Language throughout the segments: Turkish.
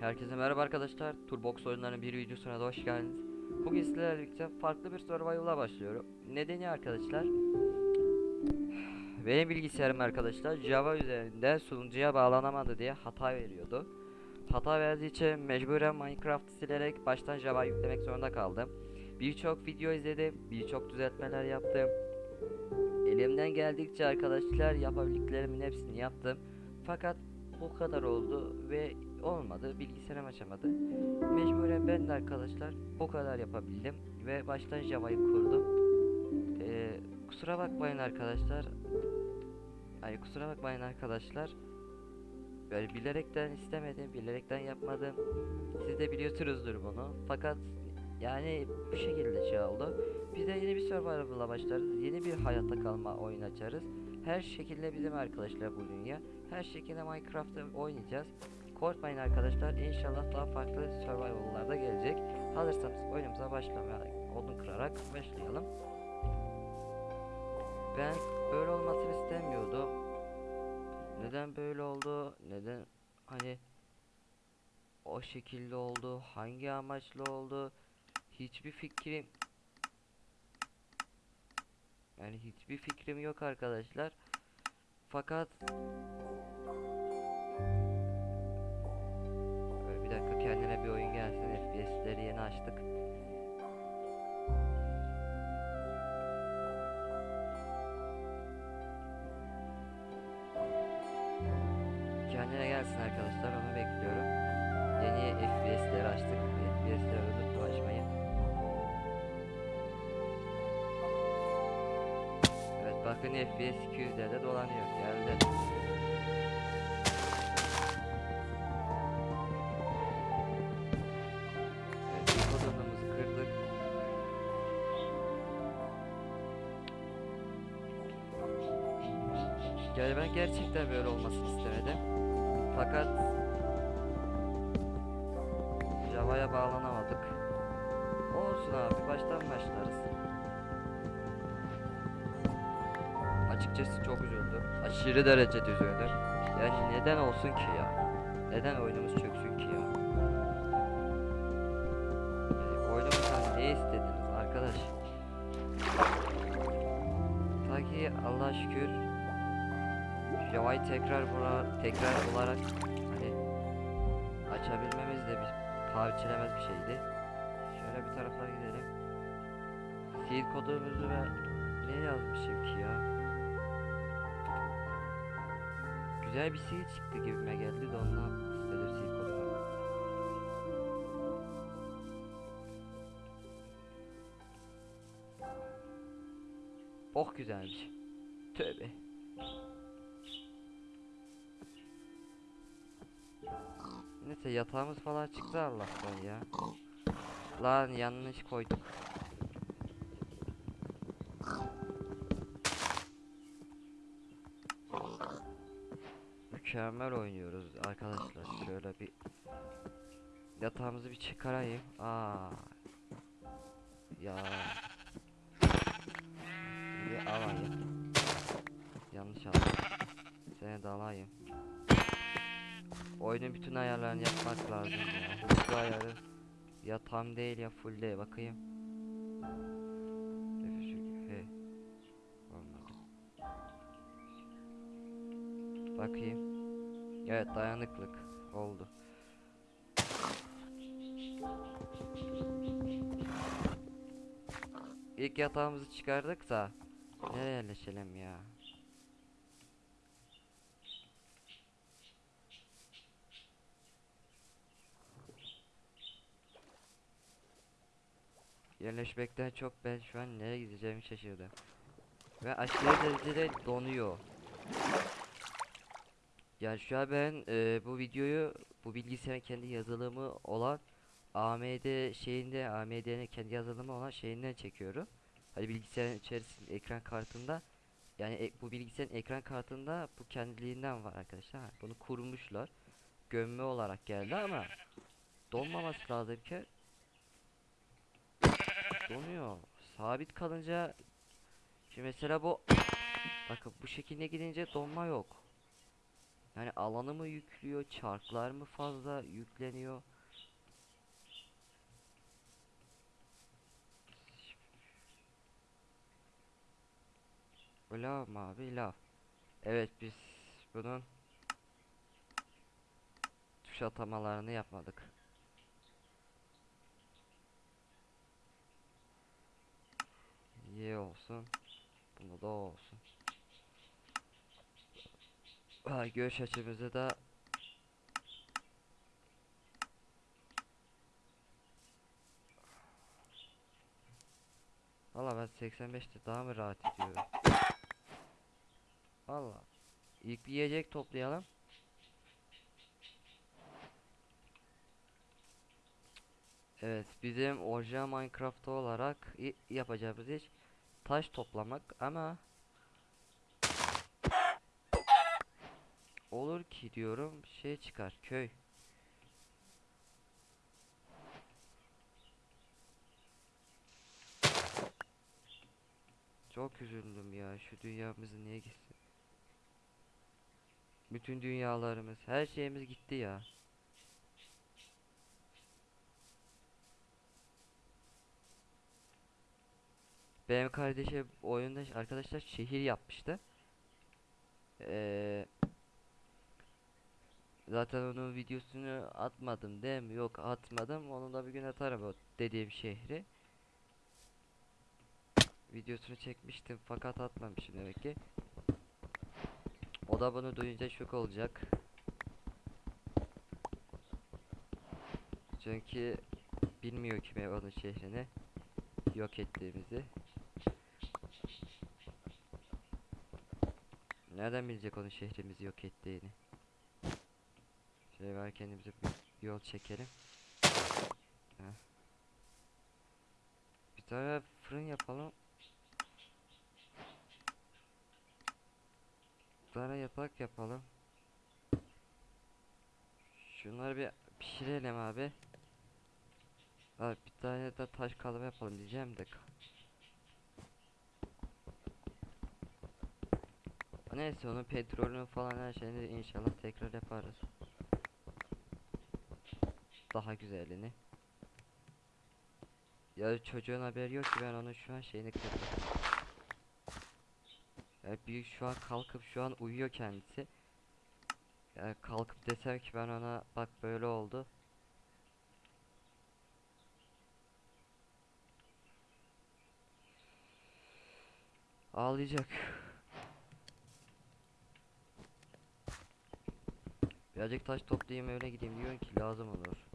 Herkese merhaba arkadaşlar. Turbox oyunlarının bir videosuna da hoş geldiniz. Bugün sizlerle birlikte farklı bir survival'a başlıyorum. Nedeni arkadaşlar benim bilgisayarım arkadaşlar Java üzerinde sunucuya bağlanamadı diye hata veriyordu. Hata verdiği için mecburen Minecraft silerek baştan Java yüklemek zorunda kaldım. Birçok video izledim, birçok düzeltmeler yaptım. Elimden geldikçe arkadaşlar yapabildiklerimin hepsini yaptım. Fakat bu kadar oldu ve olmadı. Bilgisayarım açamadı. Mecburen ben de arkadaşlar bu kadar yapabildim ve baştan Java'yı kurdum. Ee, kusura bakmayın arkadaşlar. Ay kusura bakmayın arkadaşlar. Böyle bilerekten istemedim, bilerekten yapmadım. Siz de biliyorsunuzdur bunu. Fakat yani bu şekilde şey oldu. Biz de yeni bir survival'la başlarız. Yeni bir hayatta kalma oyun açarız. Her şekilde bizim arkadaşlar bu dünya. Her şekilde Minecraft'ı oynayacağız. Korkmayın arkadaşlar. İnşallah daha farklı survival'lar da gelecek. Hazırsanız oyunumuza başlamaya odun kırarak başlayalım. Ben böyle olmasını istemiyordum. Neden böyle oldu? Neden hani o şekilde oldu? Hangi amaçla oldu? Hiçbir fikrim yani hiçbir fikrim yok arkadaşlar. Fakat bir dakika kendine bir oyun gelsin. FPS'leri yeni açtık. Bakın FPS 200'lerde dolanıyor. Geldi. Yani ben gerçekten böyle olmasını istemedim. Fakat Java'ya bağlanamadık. Olsun abi baştan başlarız. Açıkçası çok üzüldüm. Aşırı derecede üzüldüm. Yani neden olsun ki ya? Neden oyunumuz çöksün ki ya? Yani oyunumuzdan ne istediniz arkadaş? Ta ki Allah'a şükür Java'yı tekrar bura tekrar olarak hani açabilmemiz de bir biçilemez bir şeydi. Şöyle bir taraflara gidelim. Seed kodumuzu ben ne yazmışım ki ya? Güzel bir seed çıktı gibime geldi de ondan istedim seed kodunu. Oh güzelmiş. Tövbe. Neyse yatağımız falan çıktı Allah'tan ya. Lan yanlış koydum. Mükemmel oynuyoruz arkadaşlar. Şöyle bir yatağımızı bir çıkarayım. Aa. Ya. Bir alayım. Yanlış aldım. Seni de alayım. Oyunun bütün ayarlarını yapmak lazım ya. Hızlı ayarı ya değil ya full değil. Bakayım. F3, He. Olmadı. Bakayım. Evet dayanıklık oldu. İlk yatağımızı çıkardık da nereye yerleşelim ya? Yerleşmekten çok ben şu an nereye gideceğimi şaşırdım. Ve aşırı derecede donuyor. Yani şu an ben e, bu videoyu bu bilgisayarın kendi yazılımı olan AMD şeyinde AMD'nin kendi yazılımı olan şeyinden çekiyorum. Hani bilgisayarın içerisinde ekran kartında yani e- bu bilgisayarın ekran kartında bu kendiliğinden var arkadaşlar. Bunu kurmuşlar. Gömme olarak geldi ama donmaması lazım ki donuyor. Sabit kalınca şimdi mesela bu bakın bu şekilde gidince donma yok. Yani alanı mı yüklüyor, çarklar mı fazla yükleniyor? Lav mı abi? Lav. Evet biz bunun tuş atamalarını yapmadık. Y olsun. Bunda da olsun. Ha, görüş açımızı da Valla ben 85'te daha mı rahat ediyorum? Valla. İlk bir yiyecek toplayalım. Evet, bizim orijinal Minecraft olarak yapacağımız iş taş toplamak ama olur ki diyorum şey çıkar köy. Çok üzüldüm ya şu dünyamızı niye gitsin? Bütün dünyalarımız, her şeyimiz gitti ya. Benim kardeşim oyunda arkadaşlar şehir yapmıştı. Ee, zaten onun videosunu atmadım değil mi? Yok atmadım. Onu da bir gün atarım o dediğim şehri. Videosunu çekmiştim fakat atmamışım demek ki. O da bunu duyunca şok olacak. Çünkü bilmiyor ki ben onun şehrini yok ettiğimizi. Nereden bilecek onun şehrimizi yok ettiğini? Ver kendimize bir yol çekelim. Bir tane fırın yapalım. Bir tane yatak yapalım. Şunları bir pişirelim abi. Abi bir tane de taş kazma yapalım diyeceğim de. Neyse onun petrolünü falan her şeyini inşallah tekrar yaparız. Daha güzelini. Ya çocuğun haberi yok ki ben onun şu an şeyini kırdım. Ya büyük şu an kalkıp şu an uyuyor kendisi. Ya kalkıp desem ki ben ona bak böyle oldu. Ağlayacak. Birazcık taş toplayayım öyle gideyim diyorsun ki lazım olur.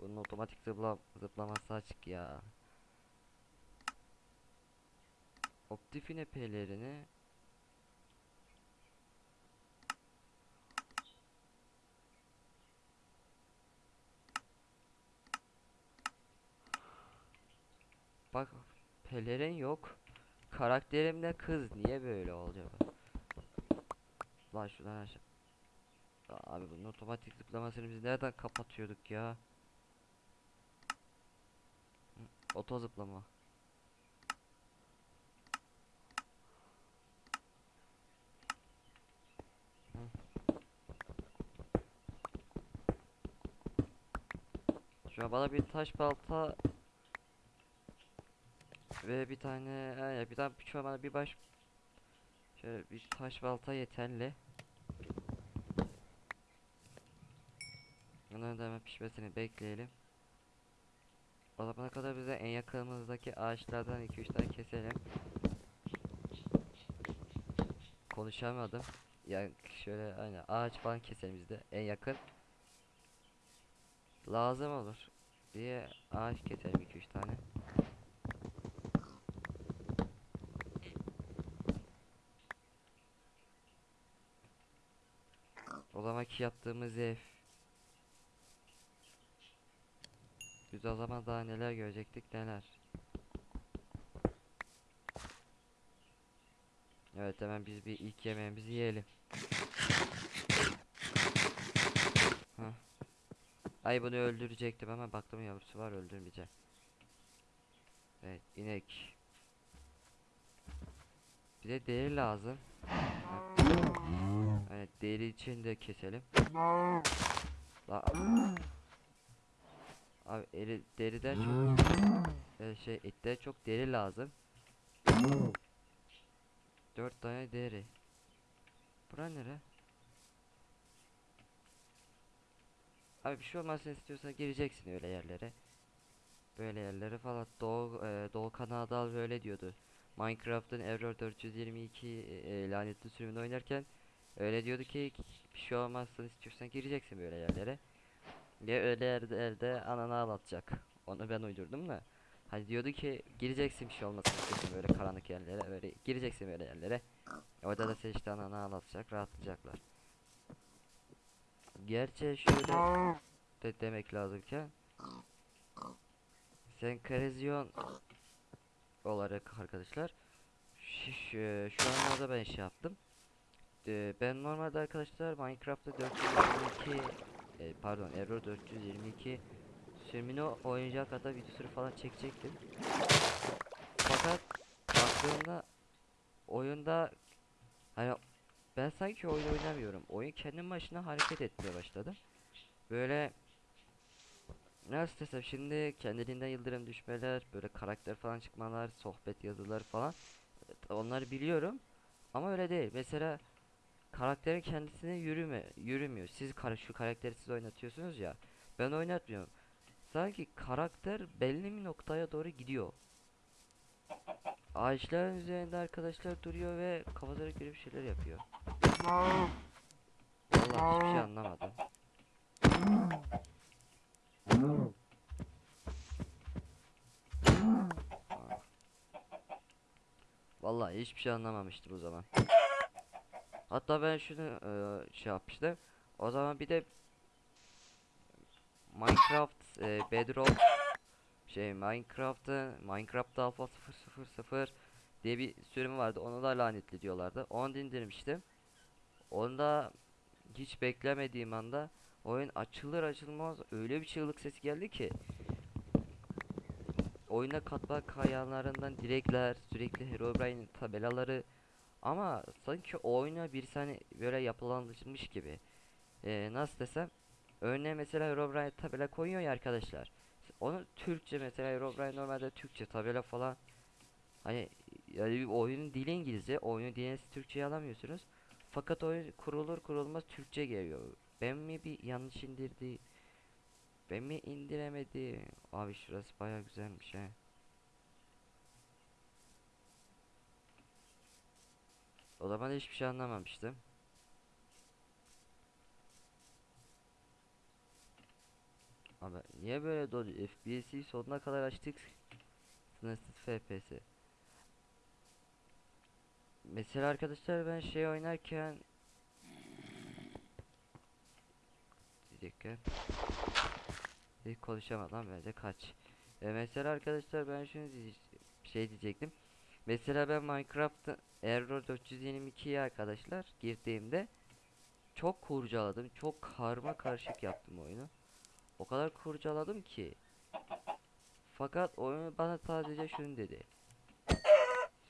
Bunun otomatik zıpla zıplaması açık ya. Optifine pelerini Bak pelerin yok. Karakterim de kız niye böyle olacak? Lan şuradan aşağı. Abi bunun otomatik zıplamasını biz nereden kapatıyorduk ya? Oto zıplama. Hı. Şu an bana bir taş balta ve bir tane ha, bir tane şu an bana bir baş şöyle bir taş balta yeterli. Bunların da hemen pişmesini bekleyelim. O zamana kadar bize en yakınımızdaki ağaçlardan 2-3 tane keselim. Konuşamadım. Yani şöyle aynı ağaç falan keselim bizde en yakın. Lazım olur diye ağaç keselim 2-3 tane. O zamanki yaptığımız ev. Biz o zaman daha neler görecektik neler. Evet hemen biz bir ilk yemeğimizi yiyelim. Hah. Ay bunu öldürecektim ama baktım yavrusu var öldürmeyeceğim. Evet inek. Bize deri lazım. Evet deri için de keselim. La Abi eri, deriden çok e, şey etten çok deri lazım. Dört tane deri. Bura nere? Abi bir şey olmasını istiyorsan gireceksin öyle yerlere. Böyle yerlere falan. Doğu, e, Doğu Kanadal böyle diyordu. Minecraft'ın Error 422 e, e, lanetli sürümünü oynarken öyle diyordu ki bir şey olmazsa istiyorsan gireceksin böyle yerlere. Ya öyle yerlerde ananı ağlatacak. Onu ben uydurdum da. Hani diyordu ki gireceksin bir şey olmasın istiyorsan böyle karanlık yerlere öyle gireceksin böyle yerlere. Orada da seni işte ananı ağlatacak rahatlayacaklar. Gerçi şöyle de demek lazım ki Senkrezyon olarak arkadaşlar şu, şu, şu anlarda ben şey yaptım. Ben normalde arkadaşlar Minecraft'ta 422 e, pardon Error 422 sürümünü oynayacak kadar videosu falan çekecektim. Fakat baktığımda oyunda hani ben sanki oyun oynamıyorum. Oyun kendi başına hareket etmeye başladı. Böyle nasıl desem şimdi kendiliğinden yıldırım düşmeler, böyle karakter falan çıkmalar, sohbet yazılar falan onları biliyorum. Ama öyle değil. Mesela karakterin kendisine yürüme, yürümüyor. Siz kar şu karakteri siz oynatıyorsunuz ya. Ben oynatmıyorum. Sanki karakter belli bir noktaya doğru gidiyor. Ağaçların üzerinde arkadaşlar duruyor ve kafasına göre bir şeyler yapıyor. Vallahi hiçbir şey anlamadım. Vallahi hiçbir şey anlamamıştım o zaman. Hatta ben şunu eee, şey yapmıştım. O zaman bir de Minecraft eee, Bedrock şey Minecraft'ın Minecraft Alpha 000 diye bir sürümü vardı. Onu da lanetli diyorlardı. Onu indirmiştim. Onda hiç beklemediğim anda oyun açılır açılmaz öyle bir çığlık sesi geldi ki oyuna katma kayanlarından direkler sürekli Herobrine tabelaları ama sanki oyuna bir saniye böyle yapılandırılmış gibi. Ee, nasıl desem? Örneğin mesela Herobrine tabela koyuyor ya arkadaşlar. Onu Türkçe mesela Herobrine normalde Türkçe tabela falan. Hani yani oyunun dili İngilizce oyunun dilini Türkçe'ye alamıyorsunuz. Fakat oyun kurulur kurulmaz Türkçe geliyor. Ben mi bir yanlış indirdi ben mi indiremedi? Abi şurası baya güzelmiş he O zaman hiçbir şey anlamamıştım. Abi niye böyle dolu FPS'i sonuna kadar açtık. Sınırsız FPS. Mesela arkadaşlar ben şey oynarken diyecekken hiç konuşamadım bence kaç. E mesela arkadaşlar ben şunu şey diyecektim. Mesela ben Minecraft'ta Error 422'ye arkadaşlar girdiğimde çok kurcaladım. Çok karma karışık yaptım oyunu. O kadar kurcaladım ki. Fakat oyun bana sadece şunu dedi.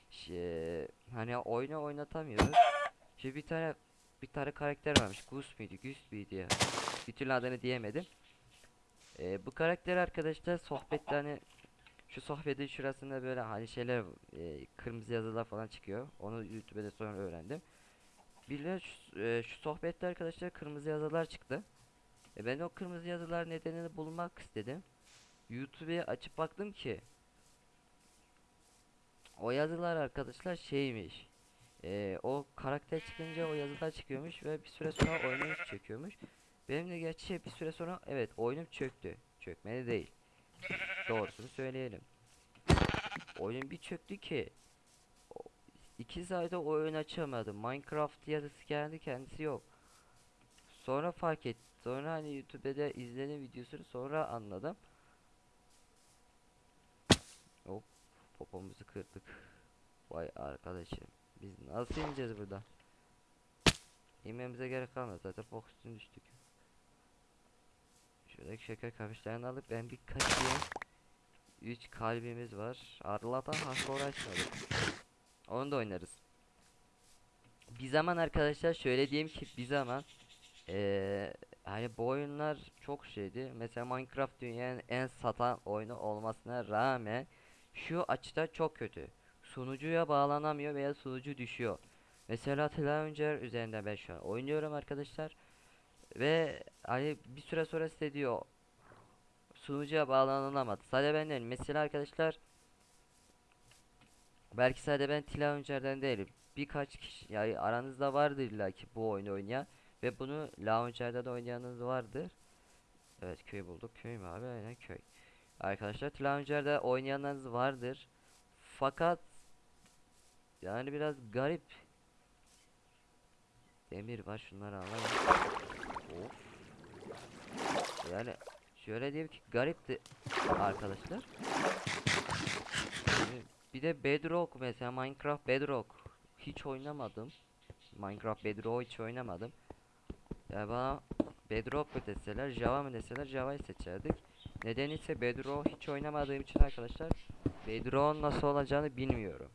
Şey, hani oyunu oynatamıyoruz. Şimdi bir tane bir tane karakter varmış. Gus muydu? Gus muydu ya? Bir türlü adını diyemedim. Ee, bu karakter arkadaşlar sohbette hani şu sohbetin şurasında böyle hani şeyler e, kırmızı yazılar falan çıkıyor. Onu YouTube'da sonra öğrendim. Bir de şu, e, şu sohbette arkadaşlar kırmızı yazılar çıktı. E ben o kırmızı yazılar nedenini bulmak istedim. YouTube'ya açıp baktım ki o yazılar arkadaşlar şeymiş. E, o karakter çıkınca o yazılar çıkıyormuş ve bir süre sonra oyunum çöküyormuş. Benim de gerçi bir süre sonra evet oyunum çöktü. Çökmedi değil. Doğrusunu söyleyelim. Oyun bir çöktü ki iki sayıda oyun açamadım. Minecraft yazısı geldi kendisi yok. Sonra fark et. Sonra hani YouTube'da izledim videosunu sonra anladım. Hop popomuzu kırdık. Vay arkadaşım. Biz nasıl ineceğiz burada? İnmemize gerek kalmadı zaten üstüne düştük. Şuradaki şeker kamışlarını alıp ben bir kaçayım. 3 kalbimiz var. Allah'tan hasta uğraşmadık. Onu da oynarız. bir zaman arkadaşlar şöyle diyeyim ki bir zaman eee hani bu oyunlar çok şeydi. Mesela Minecraft dünyanın en satan oyunu olmasına rağmen şu açıda çok kötü. Sunucuya bağlanamıyor veya sunucu düşüyor. Mesela Challenger üzerinde ben şu an oynuyorum arkadaşlar. Ve hani bir süre sonra size diyor sunucuya bağlanılamadı. Sadece ben değilim. Mesela arkadaşlar belki sadece ben Challenger'den değilim. Birkaç kişi yani aranızda vardır illa bu oyunu oynayan ve bunu Launcher'da da oynayanınız vardır. Evet köy bulduk. Köy mü abi? Aynen köy. Arkadaşlar Launcher'da oynayanlarınız vardır. Fakat yani biraz garip. Demir var şunları alalım. Yani şöyle diyeyim ki garipti arkadaşlar. Yani bir de Bedrock mesela Minecraft Bedrock hiç oynamadım. Minecraft Bedrock hiç oynamadım. Ya bana Bedrock mu deseler, Java mı deseler Java'yı seçerdik. Neden ise Bedrock hiç oynamadığım için arkadaşlar Bedrock'un nasıl olacağını bilmiyorum.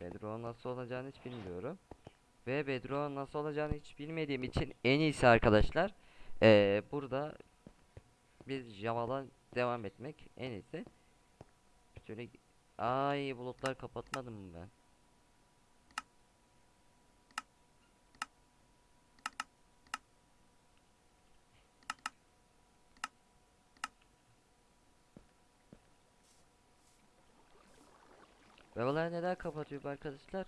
Yani Bedrock'un nasıl olacağını hiç bilmiyorum. Ve Bedrock'un nasıl olacağını hiç bilmediğim için en iyisi arkadaşlar eee, burada biz Java'dan devam etmek en iyisi. Şöyle ay bulutlar kapatmadım mı ben? Ve olay neden kapatıyor arkadaşlar?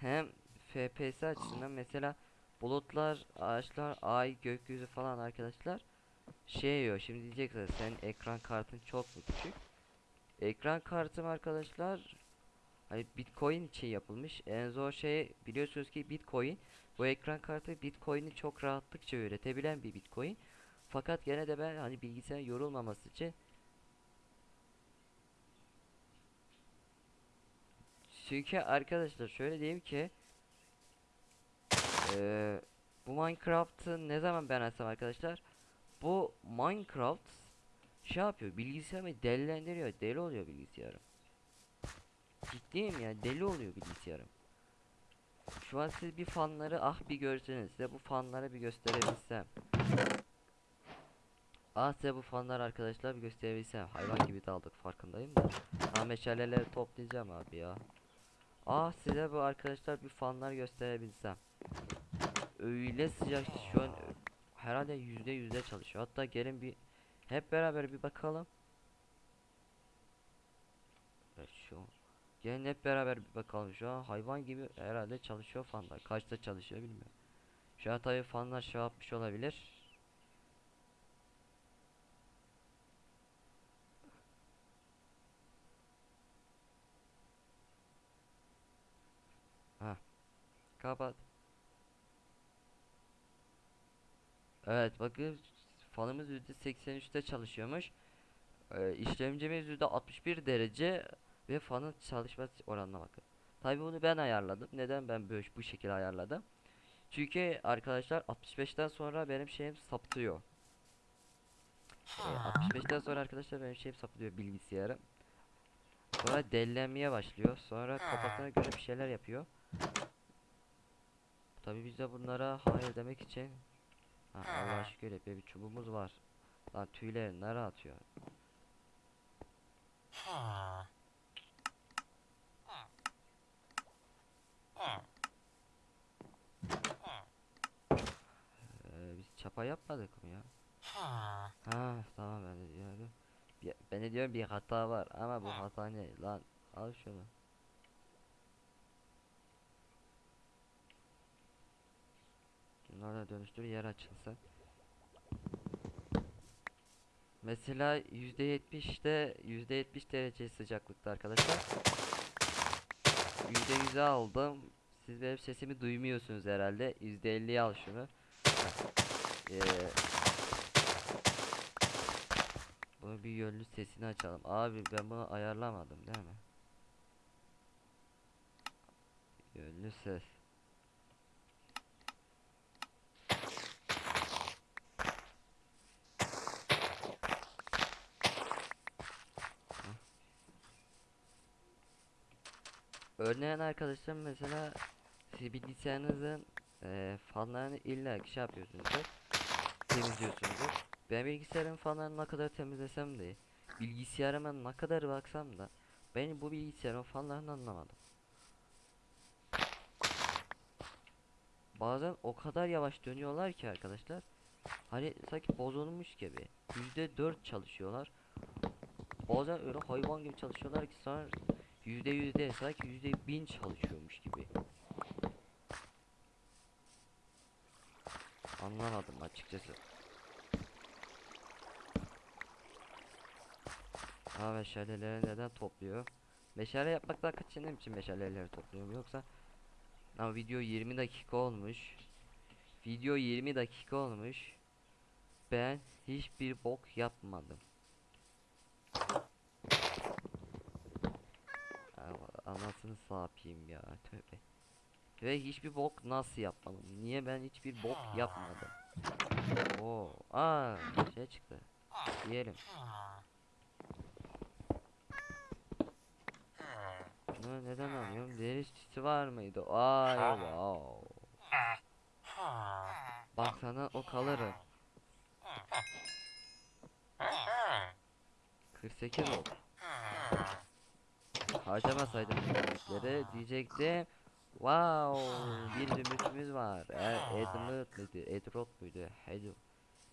Hem FPS açısından mesela bulutlar, ağaçlar, ay, gökyüzü falan arkadaşlar şey yiyor. Şimdi diyeceksiniz senin ekran kartın çok mu küçük? Ekran kartım arkadaşlar hani Bitcoin için yapılmış. En zor şey biliyorsunuz ki Bitcoin. Bu ekran kartı Bitcoin'i çok rahatlıkça üretebilen bir Bitcoin. Fakat gene de ben hani bilgisayar yorulmaması için Çünkü arkadaşlar şöyle diyeyim ki eee, bu Minecraft'ı ne zaman ben açsam arkadaşlar bu Minecraft şey yapıyor bilgisayarımı delilendiriyor deli oluyor bilgisayarım. Ciddiyim ya deli oluyor bilgisayarım. Şu an siz bir fanları ah bir görseniz size bu fanları bir gösterebilsem. Ah size bu fanlar arkadaşlar bir gösterebilsem. Hayvan gibi daldık farkındayım da. Ha meşaleleri toplayacağım abi ya Ah size bu arkadaşlar bir fanlar gösterebilsem. Öyle sıcak ki şu an herhalde yüzde yüzde çalışıyor. Hatta gelin bir hep beraber bir bakalım. Evet şu gelin hep beraber bir bakalım. Şu an hayvan gibi herhalde çalışıyor fanlar. Kaçta çalışıyor bilmiyorum. Şu an tabii fanlar şey yapmış olabilir. Ha. Kapat. Evet bakın fanımız %83'te çalışıyormuş. Ee, işlemcimiz %61 derece ve fanın çalışma oranına bakın. Tabii bunu ben ayarladım. Neden ben böyle bu şekilde ayarladım? Çünkü arkadaşlar 65'ten sonra benim şeyim saptıyor. Ee, 65'ten sonra arkadaşlar benim şeyim saptıyor bilgisayarım. Sonra delilenmeye başlıyor. Sonra kafasına göre bir şeyler yapıyor. Tabii biz de bunlara hayır demek için ha, Allah'a şükür hep bir çubuğumuz var. Lan tüyleri nereye atıyor? Ee, biz çapa yapmadık mı ya? Ha tamam ben de diyorum. Ben de diyorum bir hata var ama bu hata ne lan? Al şunu. Bunlarla dönüştür yer açılsın. Mesela %70'de %70 derece sıcaklıkta arkadaşlar. %100'e aldım. Siz benim sesimi duymuyorsunuz herhalde. %50'ye al şunu. Ee, bunu bir yönlü sesini açalım. Abi ben bunu ayarlamadım değil mi? Yönlü ses. Örneğin arkadaşlar mesela siz bilgisayarınızın eee fanlarını illa şey yapıyorsunuzdur. Temizliyorsunuzdur. Ben bilgisayarın fanlarını ne kadar temizlesem de bilgisayarıma ne kadar baksam da ben bu bilgisayarın fanlarını anlamadım. Bazen o kadar yavaş dönüyorlar ki arkadaşlar. Hani sanki bozulmuş gibi. Yüzde dört çalışıyorlar. Bazen öyle hayvan gibi çalışıyorlar ki sonra yüzde yüzde sanki yüzde bin çalışıyormuş gibi. Anlamadım açıkçası. Ha meşaleleri neden topluyor? Meşale yapmaktan kaçındığım için meşaleleri topluyorum yoksa ama video 20 dakika olmuş. Video 20 dakika olmuş. Ben hiçbir bok yapmadım. Aa, Anasını sapayım ya tövbe. Ve hiçbir bok nasıl yapmadım? Niye ben hiçbir bok yapmadım? Oo, aa şey çıktı. Yiyelim. Bunu neden alıyorum? Derisi var mıydı? Ay wow. Bak sana o kalırım. 48 oldu. Harcamasaydım bu zümrütleri diyecektim. Wow, bir zümrütümüz var. E, Edmund muydu? Edrod muydu? Hello.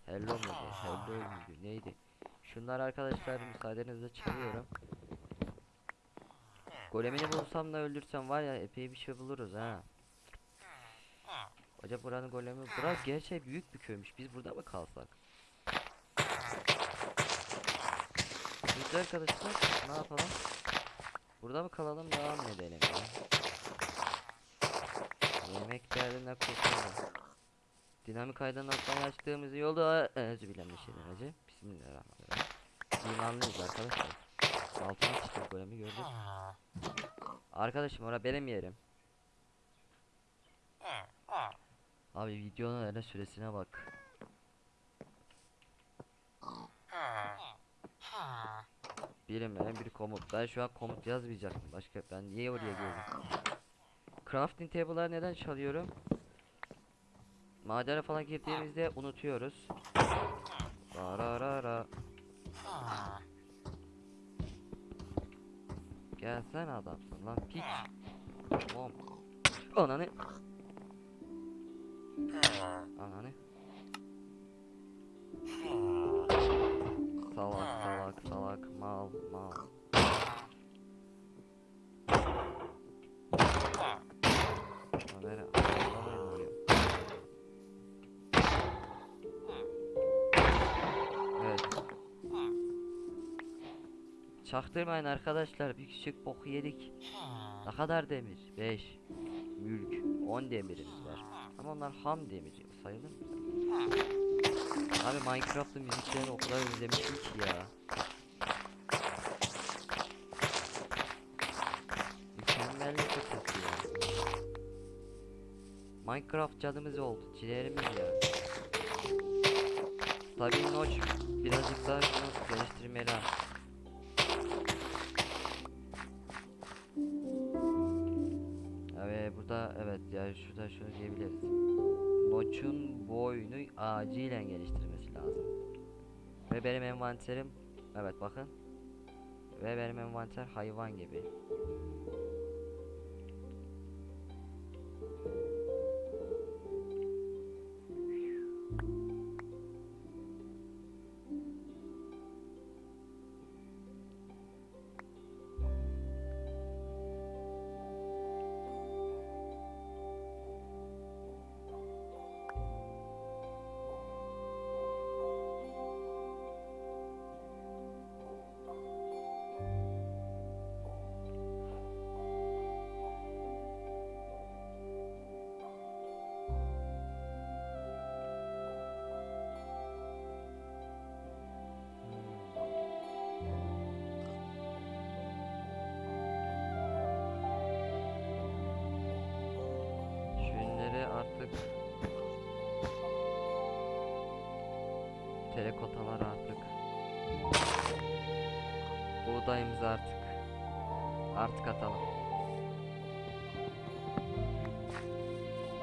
Hello muydu? Hello muydu? Neydi? Şunlar arkadaşlar müsaadenizle çalıyorum. Golemini bulsam da öldürsem var ya epey bir şey buluruz ha. Acaba buranın golemi bura gerçi büyük bir köymüş. Biz burada mı kalsak? Biz arkadaşlar ne yapalım? Burada mı kalalım devam edelim ya? Yemek derdinden kurtulalım. Dinamik aydınlatmayı açtığımız yolda özü bilen bir şeyler acı. Bismillahirrahmanirrahim. İmanlıyız arkadaşlar. Altına çıktık golemi gördük. Arkadaşım ora benim yerim. Abi videonun öyle süresine bak. Bilinmeyen bir komut. Ben şu an komut yazmayacaktım. Başka ben niye oraya girdim? Crafting table'ları neden çalıyorum? Madene falan girdiğimizde unutuyoruz. Ra Gel sen adamsın lan piç. Tamam. Ananı. Ananı. Salak salak mal mal. Alamayın oraya. Evet. Çaktırmayın arkadaşlar bir küçük boku yedik. Ne kadar demir? 5 Mülk 10 demirimiz var. Ama onlar ham demir sayılır mı? Abi Minecraft'ın müziklerini o kadar özlemişim ki ya. Minecraft canımız oldu, ciğerimiz ya. Tabii Notch birazcık daha şunu geliştirmeli. Evet burada evet ya şurada şunu diyebiliriz. Notch'un boyunu acilen geliştirmesi lazım. Ve benim envanterim evet bakın. Ve benim envanter hayvan gibi. Telekotalar artık Buğdayımızı artık Artık atalım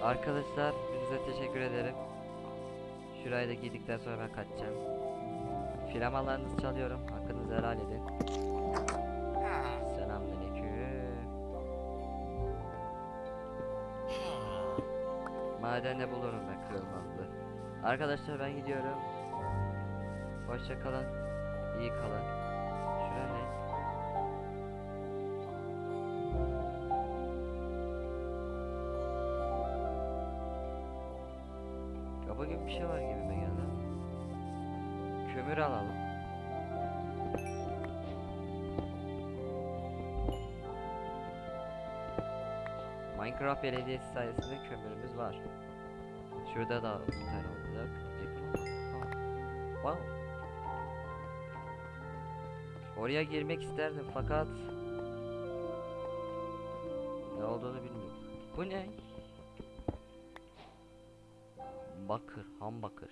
Arkadaşlar hepinize teşekkür ederim. Şurayı da giydikten sonra ben kaçacağım. Flamalarınızı çalıyorum. Hakkınızı helal edin. Selamünaleyküm. Madende bulurum ben kırılmazlı. Arkadaşlar ben gidiyorum. Hoşça kalın. İyi kalın. Şuraya ne? Kaba gibi bir şey var gibime geldi. Kömür alalım. Minecraft Belediyesi sayesinde kömürümüz var. Şurada da bir tane olacak. Wow. Oraya girmek isterdim fakat ne olduğunu bilmiyorum. Bu ne? Bakır, ham bakır.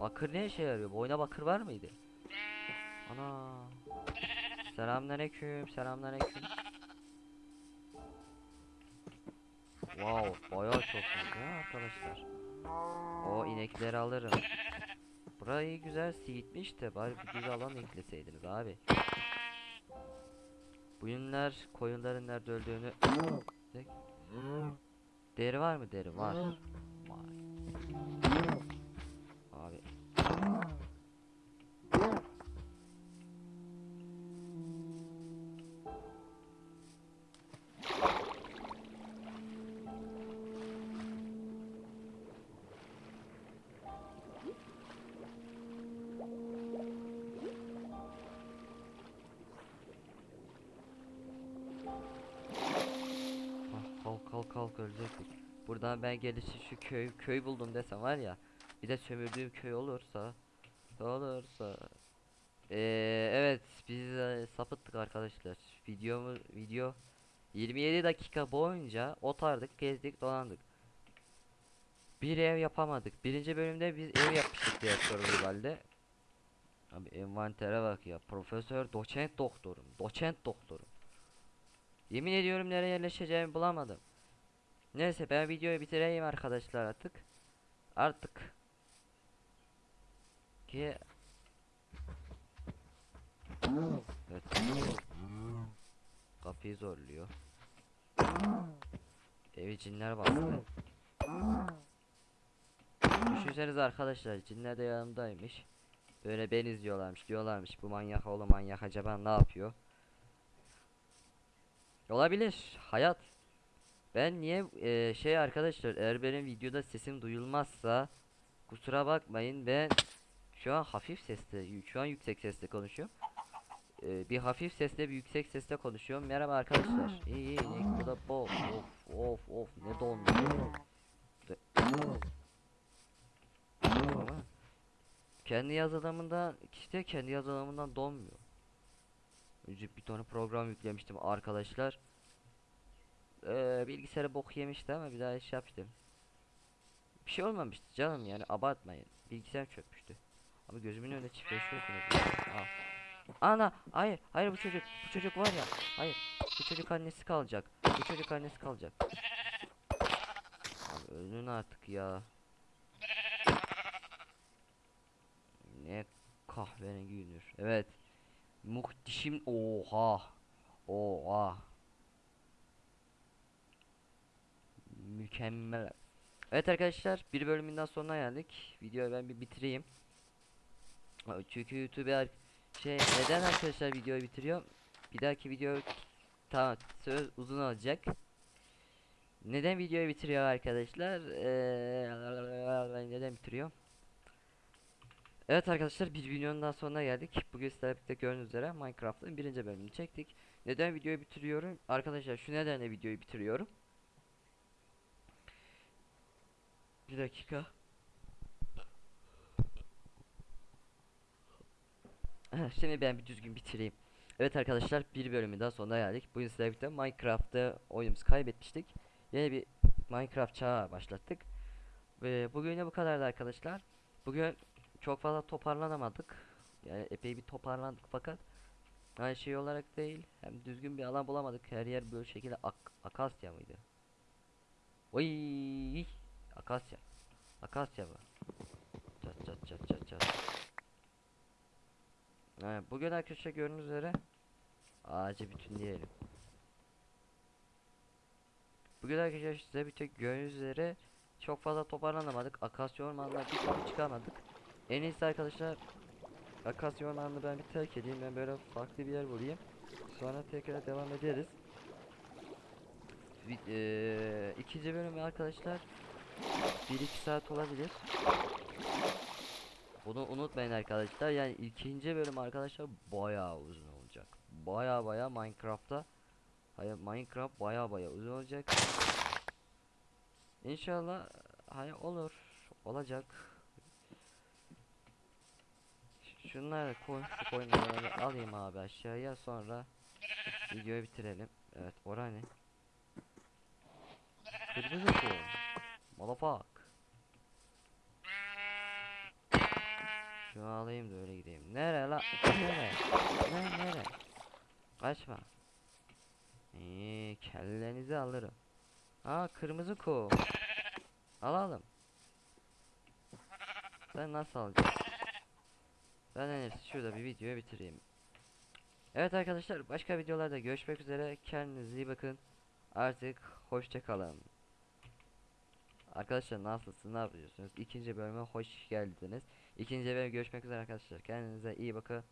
Bakır ne işe yarıyor? Bu oyuna bakır var mıydı? Ana. Selamünaleyküm, selamünaleyküm. Wow, bayağı çok ya arkadaşlar. O inekleri alırım. Burayı güzel siyitmiş de bari bir düz alan ekleseydiniz abi. Bu yünler koyunların nerede öldüğünü Deri var mı deri? Var. Var. Abi. Kalk ölecektik. Buradan ben gelişi şu köy köy buldum desem var ya. Bir de sömürdüğüm köy olursa olursa Ee, evet biz e, sapıttık arkadaşlar. Videomu video 27 dakika boyunca otardık, gezdik, dolandık. Bir ev yapamadık. Birinci bölümde biz ev yapmıştık diye halde. Abi envantere bak ya. Profesör, doçent doktorum. Doçent doktorum. Yemin ediyorum nereye yerleşeceğimi bulamadım. Neyse ben videoyu bitireyim arkadaşlar artık. Artık. Ki Evet. Kapıyı zorluyor. Evi cinler bastı. Düşünsenize arkadaşlar cinler de yanımdaymış. Böyle ben izliyorlarmış diyorlarmış bu manyak oğlu manyak acaba ne yapıyor? Olabilir hayat. Ben niye eee, şey arkadaşlar eğer benim videoda sesim duyulmazsa kusura bakmayın ben şu an hafif sesle şu an yüksek sesle konuşuyorum. Eee, bir hafif sesle bir yüksek sesle konuşuyorum. Merhaba arkadaşlar. İyi iyi ne bu da bol. Of of of ne dondu. Kendi yazılımından işte kendi yazılımından donmuyor. Önce bir tane program yüklemiştim arkadaşlar. Eee bilgisayarı bok yemişti ama bir daha iş yaptım. Bir şey olmamıştı canım yani abartmayın. Bilgisayar çökmüştü. Ama gözümün ya. Al. Ana hayır hayır bu çocuk bu çocuk var ya hayır bu çocuk annesi kalacak bu çocuk annesi kalacak Abi ölün artık ya ne kahverengi yünür evet muhteşem oha oha mükemmel evet arkadaşlar bir bölümünden sonuna geldik videoyu ben bir bitireyim çünkü YouTube'a şey neden arkadaşlar videoyu bitiriyorum? Bir dahaki video tamam söz uzun olacak. Neden videoyu bitiriyor arkadaşlar? Eee neden bitiriyor? Evet arkadaşlar bir videonun daha sonuna geldik. Bugün sizlerle birlikte gördüğünüz üzere Minecraft'ın birinci bölümünü çektik. Neden videoyu bitiriyorum? Arkadaşlar şu nedenle videoyu bitiriyorum. Bir dakika. Şimdi ben bir düzgün bitireyim. Evet arkadaşlar bir bölümü daha sonuna geldik. Bugün sizlerle birlikte Minecraft'ta oyunumuzu kaybetmiştik. Yeni bir Minecraft çağı başlattık. Ve bugün de bu kadardı arkadaşlar. Bugün çok fazla toparlanamadık. Yani epey bir toparlandık fakat aynı şey olarak değil. Hem düzgün bir alan bulamadık. Her yer böyle şekilde ak akasya mıydı? Oy akasya. Akasya bu. Çat çat çat çat çat. Evet, bugün arkadaşlar gördüğünüz üzere ağacı bütünleyelim. Bugün arkadaşlar size bir tek gördüğünüz üzere çok fazla toparlanamadık. Akasya ormanına bir türlü çıkamadık. En iyisi arkadaşlar Akasya ormanını ben bir terk edeyim. Ben böyle farklı bir yer bulayım. Sonra tekrar devam ederiz. Eee, ikinci bölümü arkadaşlar 1-2 saat olabilir. Bunu unutmayın arkadaşlar. Yani ikinci bölüm arkadaşlar bayağı uzun olacak. Bayağı bayağı Minecraft'ta Hayır Minecraft bayağı bayağı uzun olacak. İnşallah hayır olur. Olacak. Şunları koy, şu koyunları alayım abi aşağıya sonra videoyu bitirelim. Evet, ora ne? Kırmızı koyun. Motherfuck. Şunu alayım da öyle gideyim. Nere la? Nere? Ne nere? Kaçma. İyi, kellenizi alırım. Aa kırmızı ku. Alalım. Sen nasıl alacaksın? Ben en iyisi şurada bir videoyu bitireyim. Evet arkadaşlar başka videolarda görüşmek üzere. Kendinize iyi bakın. Artık hoşça kalın. Arkadaşlar nasılsınız? Ne yapıyorsunuz? İkinci bölüme hoş geldiniz. İkinci bölüm görüşmek üzere arkadaşlar. Kendinize iyi bakın.